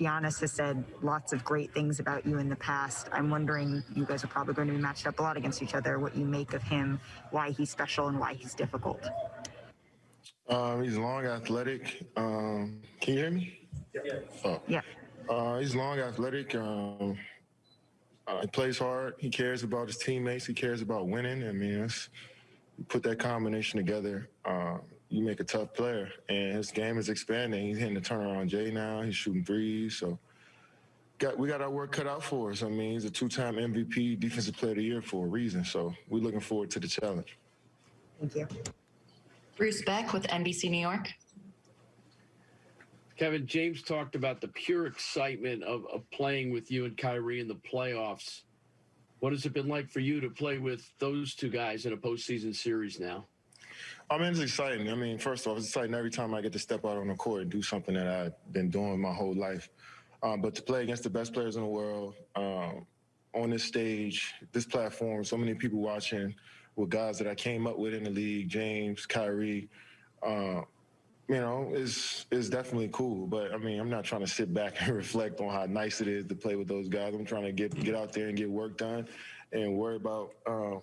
Giannis has said lots of great things about you in the past. I'm wondering, you guys are probably going to be matched up a lot against each other, what you make of him, why he's special, and why he's difficult. Um, he's long, athletic. Um, can you hear me? Yeah. Oh. Yeah. Uh, he's long, athletic. Um, uh, he plays hard. He cares about his teammates. He cares about winning. I mean, it's, you put that combination together, uh, you make a tough player. And his game is expanding. He's hitting the turnaround J now. He's shooting threes. So got we got our work cut out for us. I mean, he's a two-time MVP, Defensive Player of the Year for a reason. So we're looking forward to the challenge. Thank you. Bruce Beck with NBC New York. Kevin, James talked about the pure excitement of, of playing with you and Kyrie in the playoffs. What has it been like for you to play with those two guys in a postseason series now? I mean, it's exciting. I mean, first off, it's exciting every time I get to step out on the court and do something that I've been doing my whole life. Um, but to play against the best players in the world um, on this stage, this platform, so many people watching with guys that I came up with in the league, James, Kyrie, uh, you know, is is definitely cool. But I mean, I'm not trying to sit back and reflect on how nice it is to play with those guys. I'm trying to get get out there and get work done, and worry about uh,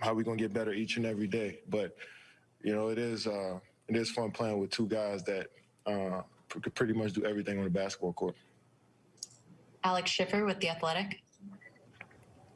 how we're gonna get better each and every day. But you know, it is uh, it is fun playing with two guys that uh, could pretty much do everything on the basketball court. Alex Schiffer with The Athletic.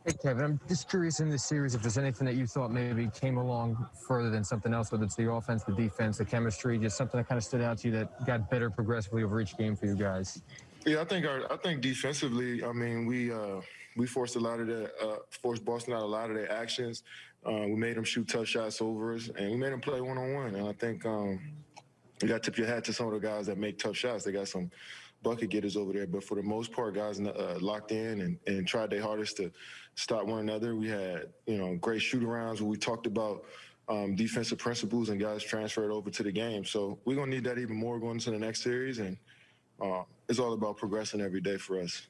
Hey, Kevin, I'm just curious in this series if there's anything that you thought maybe came along further than something else, whether it's the offense, the defense, the chemistry, just something that kind of stood out to you that got better progressively over each game for you guys. Yeah, I think our I think defensively, I mean, we uh, we forced a lot of the uh, forced Boston out a lot of their actions. Uh, we made them shoot tough shots over us, and we made them play one on one. And I think um, you got to tip your hat to some of the guys that make tough shots. They got some bucket getters over there, but for the most part, guys uh, locked in and, and tried their hardest to stop one another. We had you know great shoot arounds where we talked about. Um, defensive principles and guys transferred over to the game. So we're gonna need that even more going into the next series, and uh, it's all about progressing every day for us.